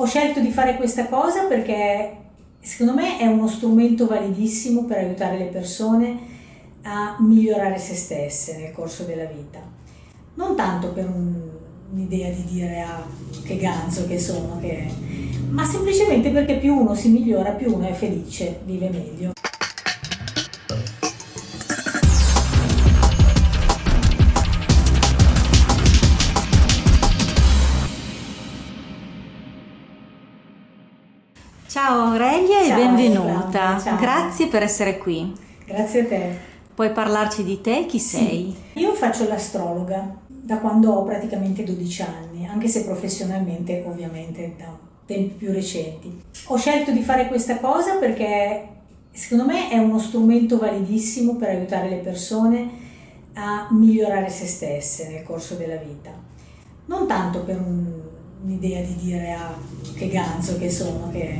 Ho scelto di fare questa cosa perché secondo me è uno strumento validissimo per aiutare le persone a migliorare se stesse nel corso della vita. Non tanto per un'idea di dire ah, che ganzo che sono, che... ma semplicemente perché più uno si migliora, più uno è felice, vive meglio. Ciao Aurelia Ciao, e benvenuta. Grazie per essere qui. Grazie a te. Puoi parlarci di te? Chi sei? Io faccio l'astrologa da quando ho praticamente 12 anni, anche se professionalmente ovviamente da tempi più recenti. Ho scelto di fare questa cosa perché secondo me è uno strumento validissimo per aiutare le persone a migliorare se stesse nel corso della vita. Non tanto per un'idea di dire ah, che ganzo che sono, che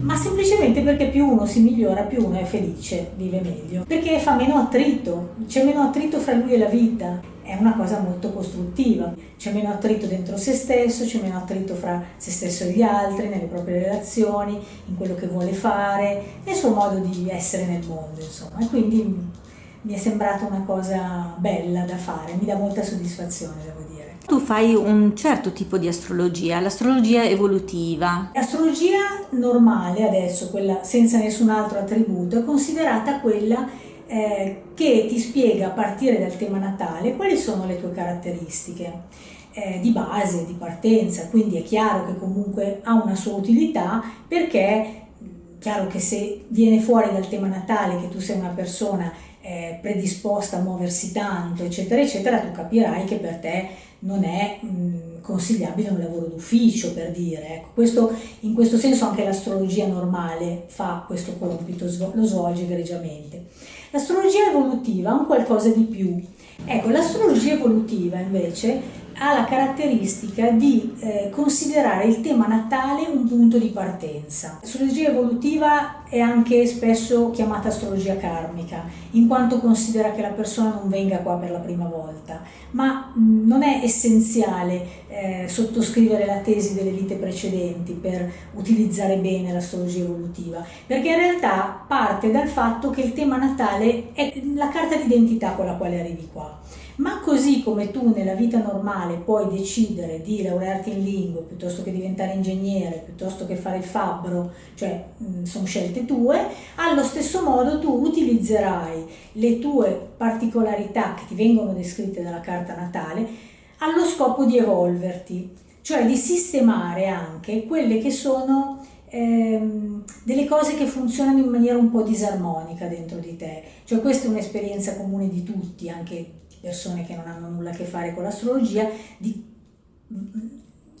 ma semplicemente perché più uno si migliora, più uno è felice, vive meglio. Perché fa meno attrito, c'è meno attrito fra lui e la vita, è una cosa molto costruttiva, c'è meno attrito dentro se stesso, c'è meno attrito fra se stesso e gli altri, nelle proprie relazioni, in quello che vuole fare, nel suo modo di essere nel mondo, insomma. E quindi mi è sembrata una cosa bella da fare, mi dà molta soddisfazione, devo dire. Tu fai un certo tipo di astrologia, l'astrologia evolutiva. L'astrologia normale adesso, quella senza nessun altro attributo, è considerata quella eh, che ti spiega a partire dal tema natale quali sono le tue caratteristiche eh, di base, di partenza, quindi è chiaro che comunque ha una sua utilità perché chiaro che se viene fuori dal tema natale che tu sei una persona eh, predisposta a muoversi tanto, eccetera, eccetera, tu capirai che per te non è mh, consigliabile un lavoro d'ufficio, per dire. Ecco, questo, in questo senso anche l'astrologia normale fa questo compito, lo svolge egregiamente. L'astrologia evolutiva ha un qualcosa di più. Ecco, l'astrologia evolutiva invece ha la caratteristica di eh, considerare il tema natale un punto di partenza. L'astrologia evolutiva è anche spesso chiamata astrologia karmica, in quanto considera che la persona non venga qua per la prima volta, ma mh, non è essenziale eh, sottoscrivere la tesi delle vite precedenti per utilizzare bene l'astrologia evolutiva, perché in realtà parte dal fatto che il tema natale è la carta d'identità con la quale arrivi qua ma così come tu nella vita normale puoi decidere di laurearti in lingua piuttosto che diventare ingegnere, piuttosto che fare il fabbro, cioè mh, sono scelte tue, allo stesso modo tu utilizzerai le tue particolarità che ti vengono descritte dalla carta natale allo scopo di evolverti, cioè di sistemare anche quelle che sono ehm, delle cose che funzionano in maniera un po' disarmonica dentro di te. Cioè questa è un'esperienza comune di tutti, anche persone che non hanno nulla a che fare con l'astrologia,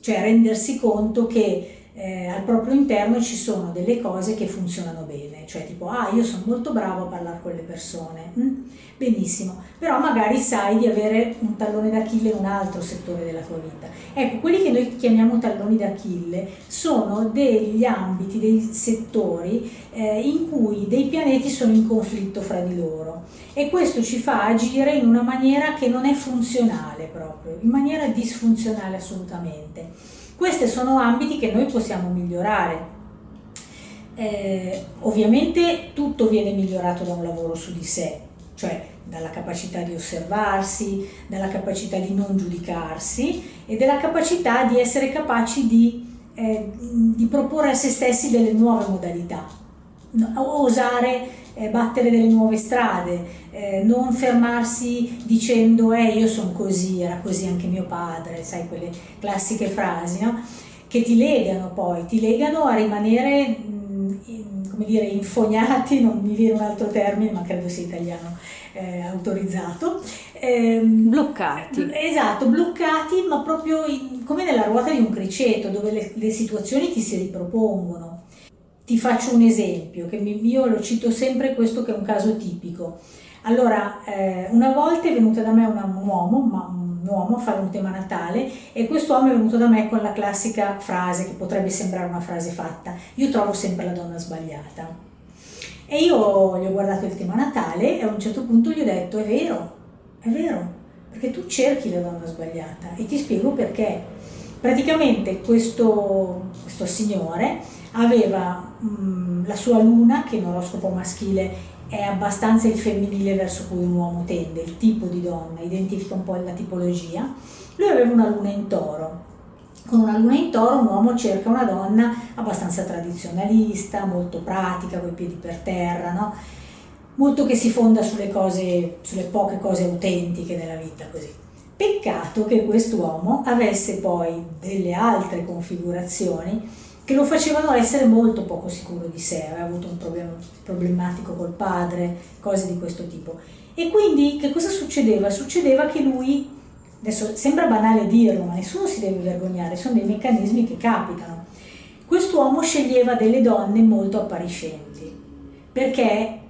cioè rendersi conto che eh, al proprio interno ci sono delle cose che funzionano bene, cioè tipo ah io sono molto bravo a parlare con le persone, mm? benissimo, però magari sai di avere un tallone d'Achille in un altro settore della tua vita. Ecco, quelli che noi chiamiamo talloni d'Achille sono degli ambiti, dei settori eh, in cui dei pianeti sono in conflitto fra di loro e questo ci fa agire in una maniera che non è funzionale proprio, in maniera disfunzionale assolutamente. Questi sono ambiti che noi possiamo migliorare. Eh, ovviamente tutto viene migliorato da un lavoro su di sé, cioè dalla capacità di osservarsi, dalla capacità di non giudicarsi e dalla capacità di essere capaci di, eh, di proporre a se stessi delle nuove modalità, osare eh, battere delle nuove strade, eh, non fermarsi dicendo eh io sono così, era così anche mio padre, sai quelle classiche frasi, no? che ti legano poi, ti legano a rimanere come dire, infognati, non mi viene un altro termine ma credo sia italiano eh, autorizzato. Eh, bloccati. Esatto, bloccati ma proprio in, come nella ruota di un criceto dove le, le situazioni ti si ripropongono ti faccio un esempio, che io lo cito sempre questo che è un caso tipico. Allora, eh, una volta è venuta da me una, un uomo, ma un uomo a fare un tema natale e quest'uomo è venuto da me con la classica frase che potrebbe sembrare una frase fatta, io trovo sempre la donna sbagliata. E io gli ho guardato il tema natale e a un certo punto gli ho detto è vero, è vero, perché tu cerchi la donna sbagliata e ti spiego perché praticamente questo, questo signore aveva mh, la sua luna, che in oroscopo maschile è abbastanza il femminile verso cui un uomo tende, il tipo di donna, identifica un po' la tipologia. Lui aveva una luna in toro. Con una luna in toro un uomo cerca una donna abbastanza tradizionalista, molto pratica, con i piedi per terra, no? molto che si fonda sulle cose, sulle poche cose autentiche della vita così. Peccato che quest'uomo avesse poi delle altre configurazioni che lo facevano essere molto poco sicuro di sé, aveva avuto un problema problematico col padre, cose di questo tipo. E quindi che cosa succedeva? Succedeva che lui, adesso sembra banale dirlo, ma nessuno si deve vergognare, sono dei meccanismi che capitano. Quest'uomo sceglieva delle donne molto appariscenti, perché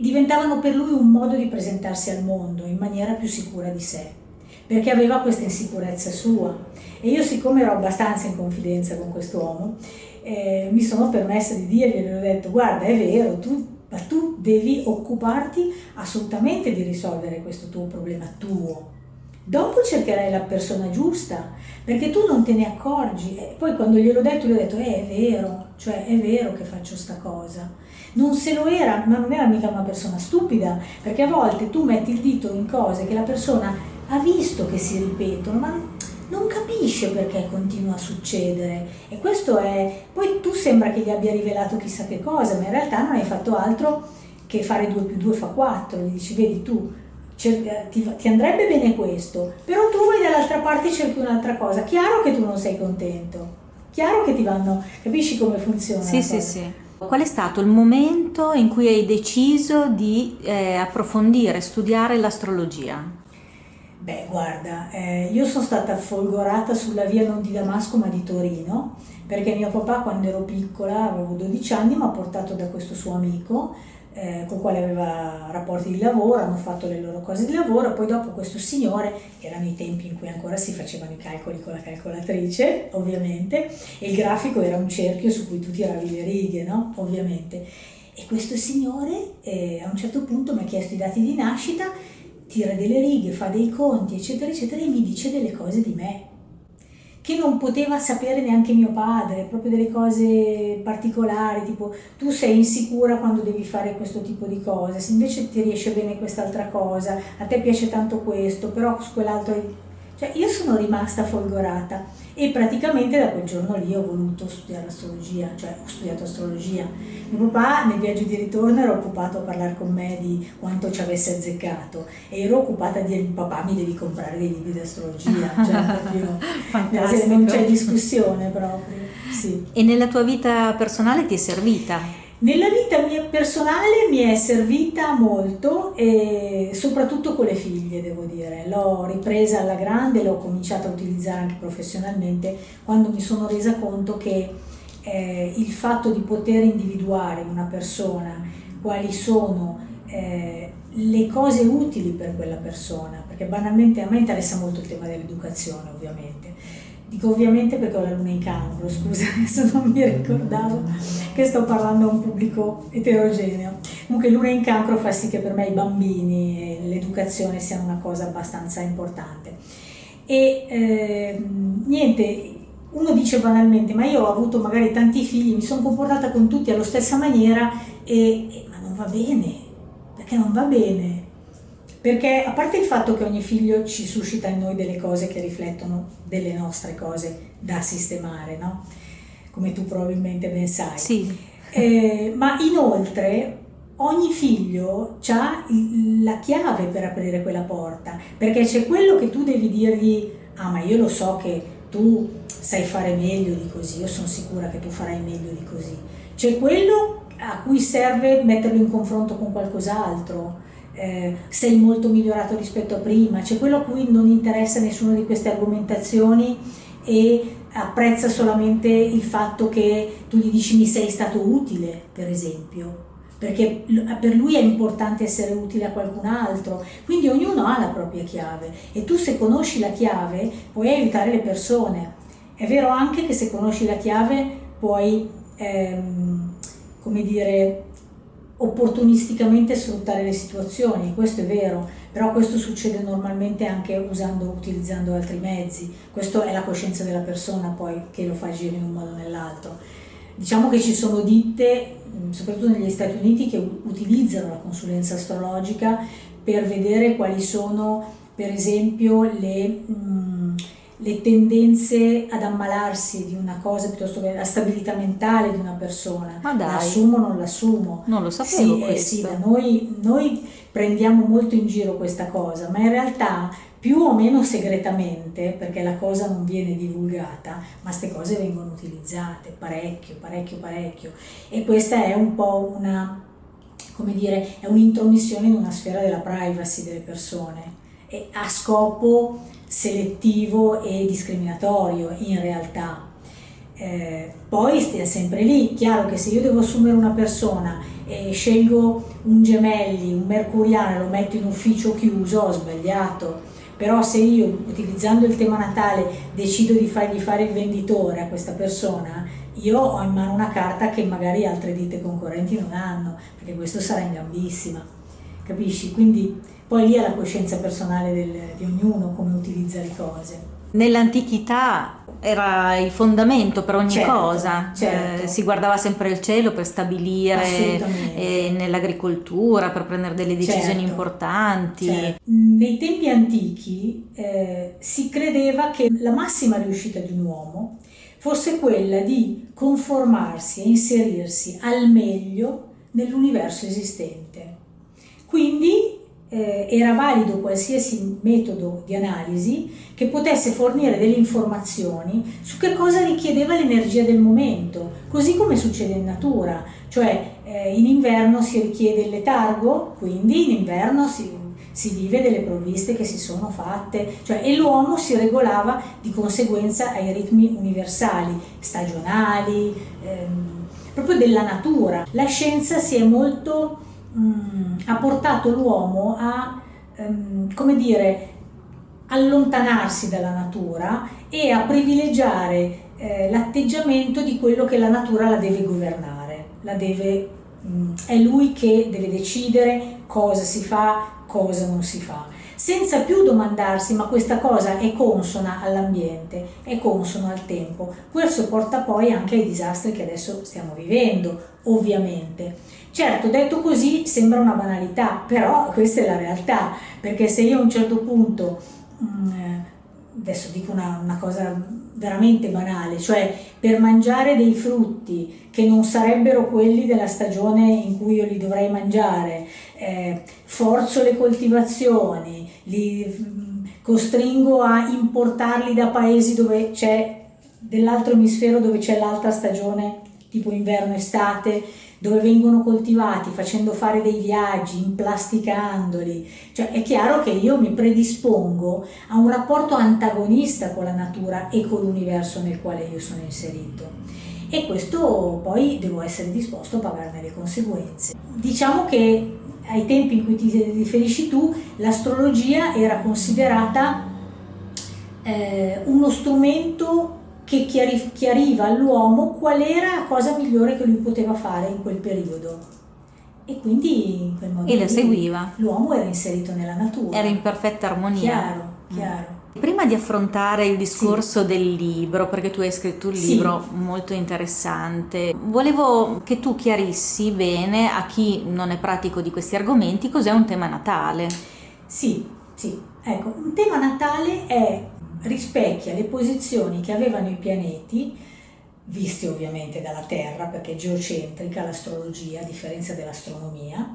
diventavano per lui un modo di presentarsi al mondo in maniera più sicura di sé perché aveva questa insicurezza sua. E io siccome ero abbastanza in confidenza con quest'uomo, eh, mi sono permessa di dirgli, gli ho detto guarda è vero, tu, ma tu devi occuparti assolutamente di risolvere questo tuo problema tuo. Dopo cercherai la persona giusta, perché tu non te ne accorgi. E poi quando gliel'ho detto, gli ho detto, eh, è vero, cioè è vero che faccio sta cosa. Non se lo era, ma non era mica una persona stupida, perché a volte tu metti il dito in cose che la persona ha visto che si ripetono, ma non capisce perché continua a succedere. E questo è... Poi tu sembra che gli abbia rivelato chissà che cosa, ma in realtà non hai fatto altro che fare 2 più 2 fa 4. Gli dici, vedi tu, ti, ti, andrebbe bene questo, però tu vai dall'altra parte e cerchi un'altra cosa. Chiaro che tu non sei contento, chiaro che ti vanno... Capisci come funziona? Sì, sì, sì. Qual è stato il momento in cui hai deciso di eh, approfondire, studiare l'astrologia? Beh, guarda, eh, io sono stata folgorata sulla via non di Damasco ma di Torino, perché mio papà quando ero piccola, avevo 12 anni, mi ha portato da questo suo amico, eh, con il quale aveva rapporti di lavoro, hanno fatto le loro cose di lavoro, poi dopo questo signore, erano i tempi in cui ancora si facevano i calcoli con la calcolatrice, ovviamente, e il grafico era un cerchio su cui tu tiravi le righe, no? Ovviamente. E questo signore eh, a un certo punto mi ha chiesto i dati di nascita tira delle righe, fa dei conti, eccetera, eccetera, e mi dice delle cose di me, che non poteva sapere neanche mio padre, proprio delle cose particolari, tipo tu sei insicura quando devi fare questo tipo di cose, se invece ti riesce bene quest'altra cosa, a te piace tanto questo, però quell'altro... Cioè io sono rimasta folgorata e praticamente da quel giorno lì ho voluto studiare astrologia, cioè ho studiato astrologia. Mio papà nel viaggio di ritorno era occupato a parlare con me di quanto ci avesse azzeccato e ero occupata a dire papà mi devi comprare dei libri di astrologia, cioè proprio, non c'è discussione proprio. Sì. E nella tua vita personale ti è servita? Nella vita mia personale mi è servita molto e soprattutto con le figlie, devo dire. L'ho ripresa alla grande, l'ho cominciata a utilizzare anche professionalmente quando mi sono resa conto che eh, il fatto di poter individuare in una persona quali sono eh, le cose utili per quella persona, perché banalmente a me interessa molto il tema dell'educazione ovviamente, Dico ovviamente perché ho la luna in cancro, scusa, adesso non mi ricordavo che sto parlando a un pubblico eterogeneo. Comunque luna in cancro fa sì che per me i bambini e l'educazione siano una cosa abbastanza importante. E eh, niente, uno dice banalmente, ma io ho avuto magari tanti figli, mi sono comportata con tutti alla stessa maniera, e, e, ma non va bene, perché non va bene perché a parte il fatto che ogni figlio ci suscita in noi delle cose che riflettono delle nostre cose da sistemare, no? Come tu probabilmente ben sai. Sì. Eh, ma inoltre ogni figlio ha la chiave per aprire quella porta, perché c'è quello che tu devi dirgli, ah ma io lo so che tu sai fare meglio di così, io sono sicura che tu farai meglio di così. C'è quello a cui serve metterlo in confronto con qualcos'altro, eh, sei molto migliorato rispetto a prima, c'è quello a cui non interessa nessuna di queste argomentazioni e apprezza solamente il fatto che tu gli dici mi sei stato utile, per esempio, perché per lui è importante essere utile a qualcun altro, quindi ognuno ha la propria chiave. E tu se conosci la chiave puoi aiutare le persone. È vero anche che se conosci la chiave puoi, ehm, come dire, opportunisticamente sfruttare le situazioni, questo è vero, però questo succede normalmente anche usando, utilizzando altri mezzi, questa è la coscienza della persona poi che lo fa agire in un modo o nell'altro. Diciamo che ci sono ditte, soprattutto negli Stati Uniti, che utilizzano la consulenza astrologica per vedere quali sono per esempio le... Le tendenze ad ammalarsi di una cosa piuttosto che la stabilità mentale di una persona. Ma dai. L'assumo o non l'assumo. Non lo sapevo sì, eh, sì, da noi, noi prendiamo molto in giro questa cosa, ma in realtà più o meno segretamente, perché la cosa non viene divulgata, ma queste cose vengono utilizzate parecchio, parecchio, parecchio. E questa è un po' una, come dire, è un'intromissione in una sfera della privacy delle persone e a scopo selettivo e discriminatorio in realtà. Eh, poi stia sempre lì, chiaro che se io devo assumere una persona e scelgo un gemelli, un mercuriano e lo metto in ufficio chiuso, ho sbagliato, però se io utilizzando il tema natale decido di fargli fare il venditore a questa persona, io ho in mano una carta che magari altre ditte concorrenti non hanno, perché questo sarà in gambissima, capisci? Quindi poi lì è la coscienza personale del, di ognuno come utilizza le cose. Nell'antichità era il fondamento per ogni certo, cosa, certo. Eh, si guardava sempre il cielo per stabilire eh, nell'agricoltura, per prendere delle decisioni certo, importanti. Certo. Nei tempi antichi eh, si credeva che la massima riuscita di un uomo fosse quella di conformarsi e inserirsi al meglio nell'universo esistente. Quindi eh, era valido qualsiasi metodo di analisi che potesse fornire delle informazioni su che cosa richiedeva l'energia del momento, così come succede in natura, cioè eh, in inverno si richiede il letargo, quindi in inverno si, si vive delle provviste che si sono fatte, cioè, e l'uomo si regolava di conseguenza ai ritmi universali, stagionali, ehm, proprio della natura. La scienza si è molto mh, ha portato l'uomo a, um, come dire, allontanarsi dalla natura e a privilegiare eh, l'atteggiamento di quello che la natura la deve governare, la deve, mh, è lui che deve decidere cosa si fa, cosa non si fa senza più domandarsi ma questa cosa è consona all'ambiente, è consono al tempo. Questo porta poi anche ai disastri che adesso stiamo vivendo, ovviamente. Certo, detto così sembra una banalità, però questa è la realtà, perché se io a un certo punto, mm, adesso dico una, una cosa veramente banale, cioè per mangiare dei frutti che non sarebbero quelli della stagione in cui io li dovrei mangiare, eh, forzo le coltivazioni, li mm, costringo a importarli da paesi dove c'è dell'altro emisfero dove c'è l'altra stagione, tipo inverno-estate, dove vengono coltivati, facendo fare dei viaggi, implasticandoli. Cioè è chiaro che io mi predispongo a un rapporto antagonista con la natura e con l'universo nel quale io sono inserito. E questo poi devo essere disposto a pagarne le conseguenze. Diciamo che ai tempi in cui ti riferisci tu, l'astrologia era considerata eh, uno strumento che chiari, chiariva all'uomo qual era la cosa migliore che lui poteva fare in quel periodo. E quindi in quel modo e la seguiva. L'uomo era inserito nella natura. Era in perfetta armonia. Chiaro, chiaro. Prima di affrontare il discorso sì. del libro, perché tu hai scritto un Sì. libro molto interessante, volevo che tu chiarissi bene a chi non è pratico di questi argomenti cos'è un tema natale. Sì, sì. Ecco, un tema natale è, rispecchia le posizioni che avevano i pianeti, visti ovviamente dalla Terra, perché è geocentrica l'astrologia, a differenza dell'astronomia,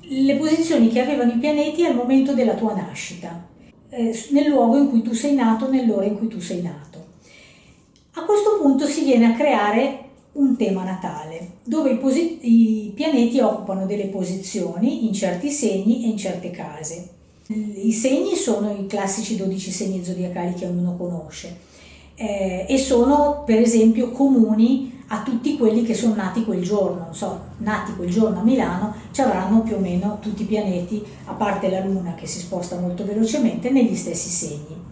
le posizioni che avevano i pianeti al momento della tua nascita, eh, nel luogo in cui tu sei nato, nell'ora in cui tu sei nato. A questo punto si viene a creare un tema natale, dove i, i pianeti occupano delle posizioni in certi segni e in certe case. I segni sono i classici 12 segni zodiacali che ognuno conosce eh, e sono per esempio comuni a tutti quelli che sono nati quel giorno, non so, nati quel giorno a Milano, ci avranno più o meno tutti i pianeti, a parte la Luna che si sposta molto velocemente, negli stessi segni.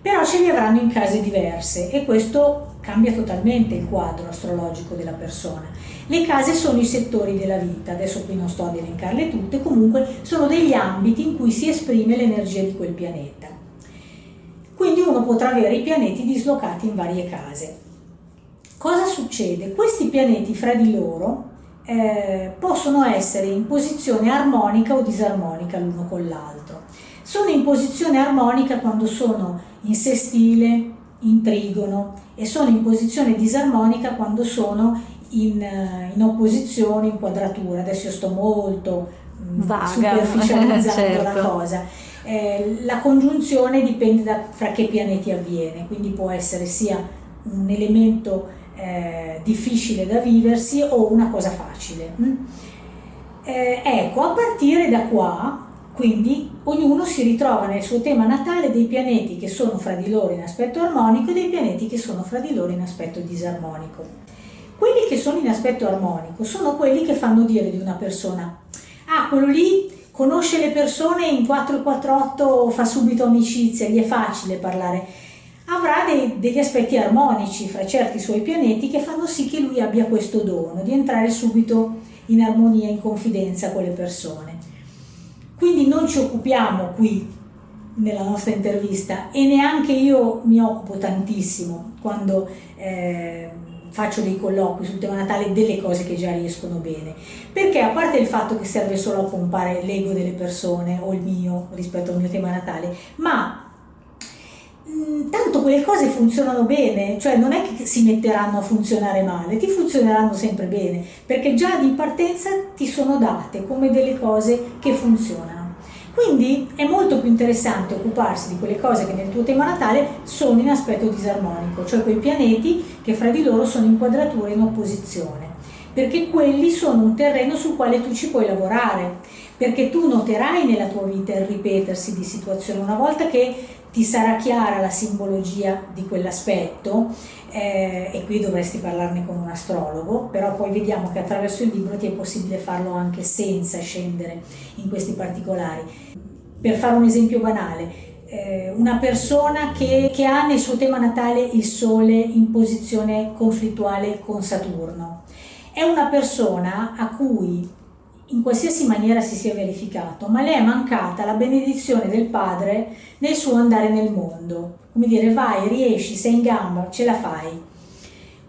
Però ce li avranno in case diverse e questo cambia totalmente il quadro astrologico della persona. Le case sono i settori della vita, adesso qui non sto ad elencarle tutte, comunque sono degli ambiti in cui si esprime l'energia di quel pianeta. Quindi uno potrà avere i pianeti dislocati in varie case. Cosa succede? Questi pianeti fra di loro eh, possono essere in posizione armonica o disarmonica l'uno con l'altro. Sono in posizione armonica quando sono in sestile, in trigono e sono in posizione disarmonica quando sono in, eh, in opposizione, in quadratura. Adesso io sto molto mm, Vaga, superficializzando certo. la cosa. Eh, la congiunzione dipende da fra che pianeti avviene, quindi può essere sia un elemento eh, difficile da viversi o una cosa facile. Mm? Eh, ecco, a partire da qua, quindi ognuno si ritrova nel suo tema natale dei pianeti che sono fra di loro in aspetto armonico e dei pianeti che sono fra di loro in aspetto disarmonico. Quelli che sono in aspetto armonico sono quelli che fanno dire di una persona, ah, quello lì conosce le persone in 448, fa subito amicizia, gli è facile parlare avrà dei, degli aspetti armonici fra certi suoi pianeti che fanno sì che lui abbia questo dono di entrare subito in armonia, in confidenza con le persone. Quindi non ci occupiamo qui nella nostra intervista e neanche io mi occupo tantissimo quando eh, faccio dei colloqui sul tema natale delle cose che già riescono bene perché a parte il fatto che serve solo a pompare l'ego delle persone o il mio rispetto al mio tema natale ma Mm, tanto quelle cose funzionano bene, cioè non è che si metteranno a funzionare male, ti funzioneranno sempre bene, perché già di partenza ti sono date come delle cose che funzionano. Quindi è molto più interessante occuparsi di quelle cose che nel tuo tema natale sono in aspetto disarmonico, cioè quei pianeti che fra di loro sono in quadratura in opposizione, perché quelli sono un terreno sul quale tu ci puoi lavorare, perché tu noterai nella tua vita il ripetersi di situazioni. Una volta che ti sarà chiara la simbologia di quell'aspetto eh, e qui dovresti parlarne con un astrologo, però poi vediamo che attraverso il libro ti è possibile farlo anche senza scendere in questi particolari. Per fare un esempio banale, eh, una persona che, che ha nel suo tema natale il Sole in posizione conflittuale con Saturno, è una persona a cui in qualsiasi maniera si sia verificato, ma le è mancata la benedizione del padre nel suo andare nel mondo. Come dire, vai, riesci, sei in gamba, ce la fai.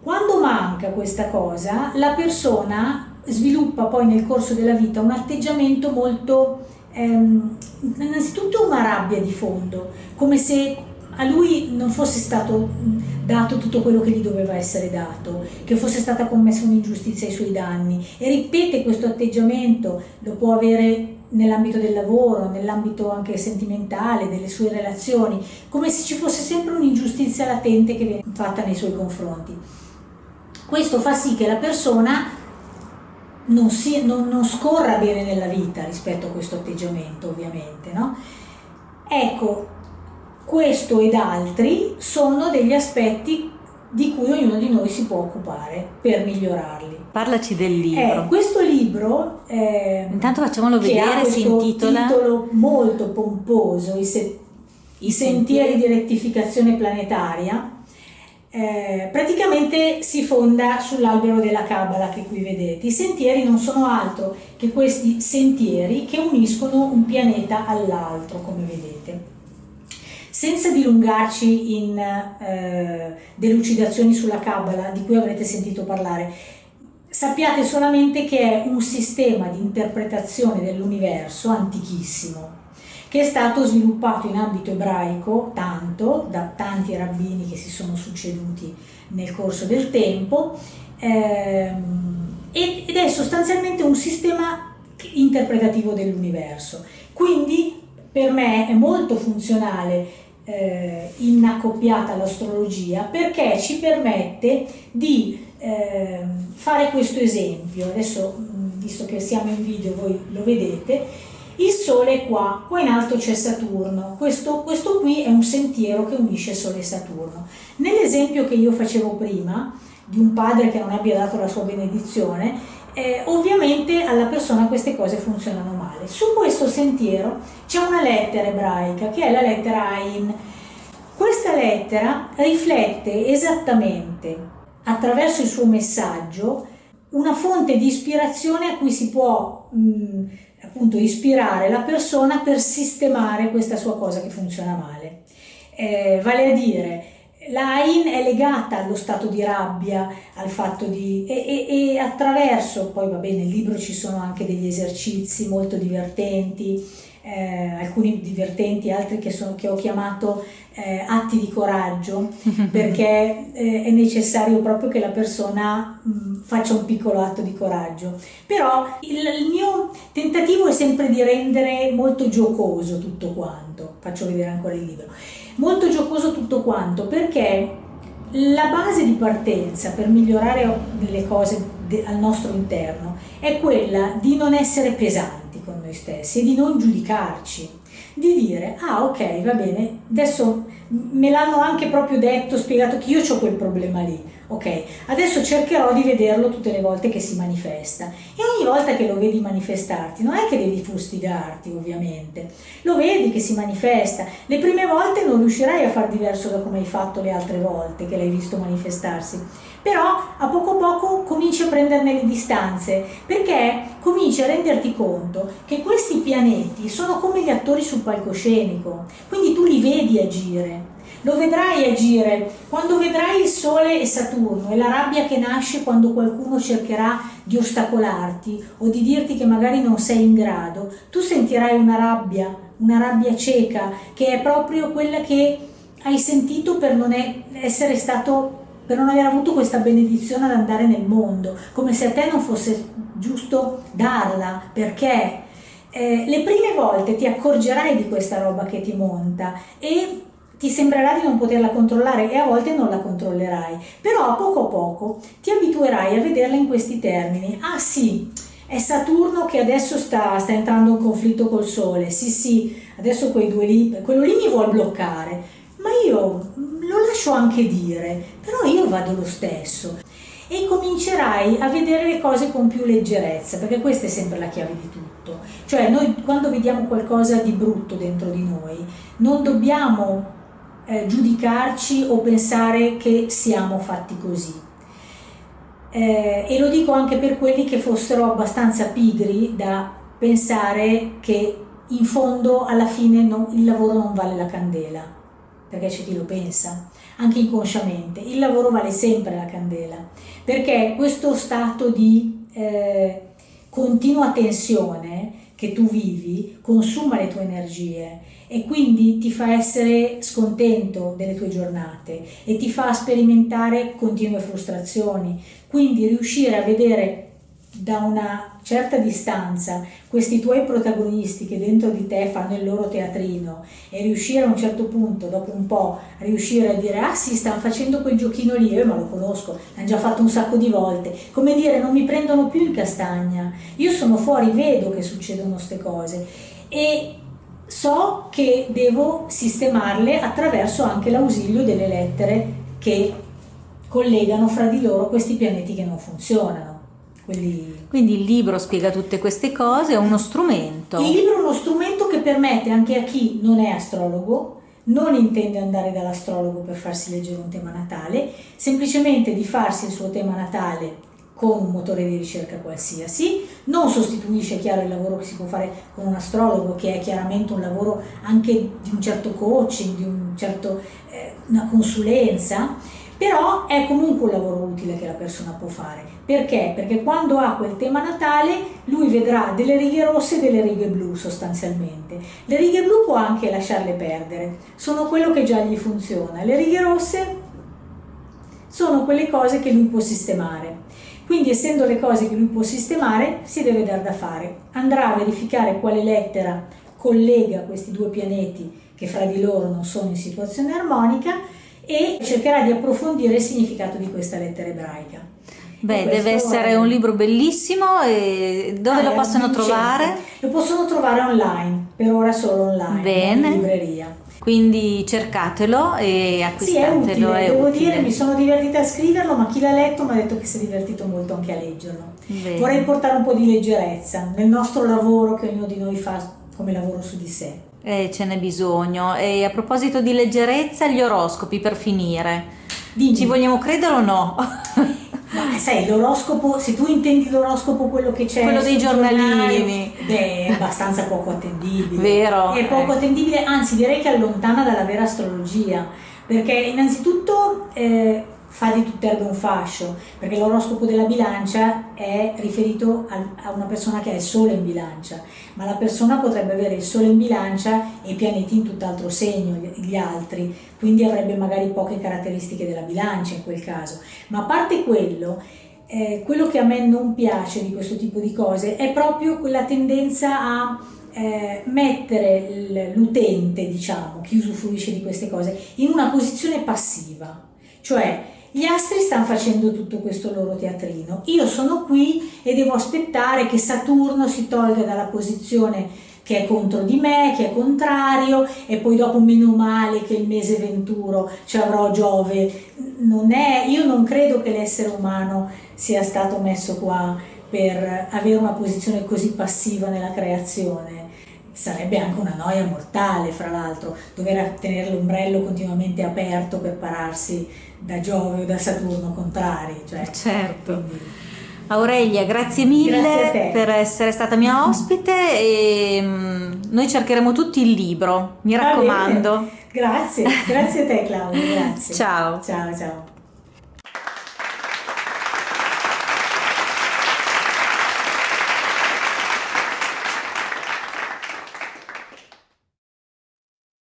Quando manca questa cosa, la persona sviluppa poi nel corso della vita un atteggiamento molto, ehm, innanzitutto una rabbia di fondo, come se a lui non fosse stato dato tutto quello che gli doveva essere dato, che fosse stata commessa un'ingiustizia ai suoi danni e ripete questo atteggiamento, lo può avere nell'ambito del lavoro, nell'ambito anche sentimentale, delle sue relazioni, come se ci fosse sempre un'ingiustizia latente che viene fatta nei suoi confronti. Questo fa sì che la persona non, si, non, non scorra bene nella vita rispetto a questo atteggiamento, ovviamente. No? Ecco, questo ed altri sono degli aspetti di cui ognuno di noi si può occupare per migliorarli. Parlaci del libro. Eh, questo libro, eh, intanto facciamolo vedere, si intitola... titolo molto pomposo, I, se... I sentieri di rettificazione planetaria, eh, praticamente si fonda sull'albero della Cabala che qui vedete. I sentieri non sono altro che questi sentieri che uniscono un pianeta all'altro, come vedete. Senza dilungarci in eh, delucidazioni sulla Kabbalah di cui avrete sentito parlare, sappiate solamente che è un sistema di interpretazione dell'universo antichissimo che è stato sviluppato in ambito ebraico tanto da tanti rabbini che si sono succeduti nel corso del tempo ehm, ed è sostanzialmente un sistema interpretativo dell'universo. Quindi per me è molto funzionale eh, inaccoppiata all'astrologia perché ci permette di eh, fare questo esempio. Adesso, visto che siamo in video, voi lo vedete, il Sole è qua, qua in alto c'è Saturno, questo, questo qui è un sentiero che unisce Sole e Saturno. Nell'esempio che io facevo prima, di un padre che non abbia dato la sua benedizione, eh, ovviamente alla persona queste cose funzionano male. Su questo sentiero c'è una lettera ebraica che è la lettera Ain. questa lettera riflette esattamente attraverso il suo messaggio una fonte di ispirazione a cui si può mh, appunto ispirare la persona per sistemare questa sua cosa che funziona male. Eh, vale a dire, l'AIN è legata allo stato di rabbia, al fatto di... E, e, e attraverso, poi va bene, nel libro ci sono anche degli esercizi molto divertenti, eh, alcuni divertenti, altri che, sono, che ho chiamato eh, atti di coraggio, perché eh, è necessario proprio che la persona mh, mm, faccia un piccolo atto di coraggio. Però il, il, mio tentativo è sempre di rendere molto giocoso tutto quanto, faccio vedere ancora il libro, molto giocoso tutto quanto, perché la base di partenza per migliorare le cose al nostro interno è quella di non essere pesanti noi stessi e di non giudicarci, di dire ah ok va bene, adesso me l'hanno anche proprio detto, spiegato che io ho quel problema lì, ok, adesso cercherò di vederlo tutte le volte che si manifesta. E ogni volta che lo vedi manifestarti non è che devi fustigarti ovviamente, lo vedi che si manifesta, le prime volte non riuscirai a far diverso da come hai fatto le altre volte che l'hai visto manifestarsi, però a poco a poco cominci a prenderne le distanze perché cominci a renderti conto che questi pianeti sono come gli attori sul palcoscenico, quindi tu li vedi agire. Lo vedrai agire quando vedrai il Sole e Saturno e la rabbia che nasce quando qualcuno cercherà di ostacolarti o di dirti che magari non sei in grado, tu sentirai una rabbia, una rabbia cieca che è proprio quella che hai sentito per non essere stato per non aver avuto questa benedizione ad andare nel mondo, come se a te non fosse giusto darla, perché? Eh, le prime volte ti accorgerai di questa roba che ti monta e ti sembrerà di non poterla controllare e a volte non la controllerai, però a poco a poco ti abituerai a vederla in questi termini. Ah sì, è Saturno che adesso sta, sta entrando in conflitto col Sole, sì sì, adesso quei due lì, quello lì mi vuole bloccare, ma io lo lascio anche dire, però io vado lo stesso e comincerai a vedere le cose con più leggerezza, perché questa è sempre la chiave di tutto. Cioè noi quando vediamo qualcosa di brutto dentro di noi, non dobbiamo eh, giudicarci o pensare che siamo fatti così. Eh, e lo dico anche per quelli che fossero abbastanza pigri da pensare che in fondo alla fine non, il lavoro non vale la candela perché c'è chi lo pensa, anche inconsciamente, il lavoro vale sempre la candela, perché questo stato di eh, continua tensione che tu vivi consuma le tue energie e quindi ti fa essere scontento delle tue giornate e ti fa sperimentare continue frustrazioni, quindi riuscire a vedere da una certa distanza questi tuoi protagonisti che dentro di te fanno il loro teatrino e riuscire a un certo punto, dopo un po', a riuscire a dire ah sì, stanno facendo quel giochino lì, io ma lo conosco, l'hanno già fatto un sacco di volte, come dire non mi prendono più in castagna, io sono fuori, vedo che succedono queste cose e so che devo sistemarle attraverso anche l'ausilio delle lettere che collegano fra di loro questi pianeti che non funzionano. Quelli... Quindi il libro spiega tutte queste cose, è uno strumento. Il libro è uno strumento che permette anche a chi non è astrologo, non intende andare dall'astrologo per farsi leggere un tema natale, semplicemente di farsi il suo tema natale con un motore di ricerca qualsiasi, non sostituisce chiaro il lavoro che si può fare con un astrologo che è chiaramente un lavoro anche di un certo coaching, di un certo, eh, una consulenza, però è comunque un lavoro utile che la persona può fare. Perché? Perché quando ha quel tema natale lui vedrà delle righe rosse e delle righe blu sostanzialmente. Le righe blu può anche lasciarle perdere, sono quello che già gli funziona. Le righe rosse sono quelle cose che lui può sistemare. Quindi essendo le cose che lui può sistemare si deve dar da fare. Andrà a verificare quale lettera collega questi due pianeti che fra di loro non sono in situazione armonica e cercherà di approfondire il significato di questa lettera ebraica. Beh, deve essere è... un libro bellissimo e dove ah, lo possono trovare? Lo possono trovare online, per ora solo online, Bene. in libreria. Quindi cercatelo e acquistatelo. Sì, è utile, è devo utile. dire, mi sono divertita a scriverlo, ma chi l'ha letto mi ha detto che si è divertito molto anche a leggerlo. Bene. Vorrei portare un po' di leggerezza nel nostro lavoro che ognuno di noi fa come lavoro su di sé. Eh, ce n'è bisogno. E a proposito di leggerezza, gli oroscopi per finire. Dimmi. Ci vogliamo credere o no? Ma sai, l'oroscopo, se tu intendi l'oroscopo quello che c'è quello dei giornalini, beh, è abbastanza poco attendibile. Vero. È poco eh. attendibile, anzi direi che allontana dalla vera astrologia, perché innanzitutto eh, fa di tutt'erba un fascio, perché l'oroscopo della bilancia è riferito a una persona che ha il sole in bilancia, ma la persona potrebbe avere il sole in bilancia e i pianeti in tutt'altro segno, gli altri, quindi avrebbe magari poche caratteristiche della bilancia in quel caso. Ma a parte quello, eh, quello che a me non piace di questo tipo di cose è proprio quella tendenza a eh, mettere l'utente, diciamo, chi usufruisce di queste cose, in una posizione passiva, cioè gli astri stanno facendo tutto questo loro teatrino. Io sono qui e devo aspettare che Saturno si tolga dalla posizione che è contro di me, che è contrario e poi dopo meno male che il mese venturo ci avrò Giove. Non è, io non credo che l'essere umano sia stato messo qua per avere una posizione così passiva nella creazione sarebbe anche una noia mortale, fra l'altro, dover tenere l'ombrello continuamente aperto per pararsi da Giove o da Saturno contrari. Cioè, certo. Quindi... Aurelia, grazie mille grazie per essere stata mia ospite e mm, noi cercheremo tutti il libro, mi raccomando. Grazie, grazie a te Claudia, grazie. Ciao. Ciao, ciao.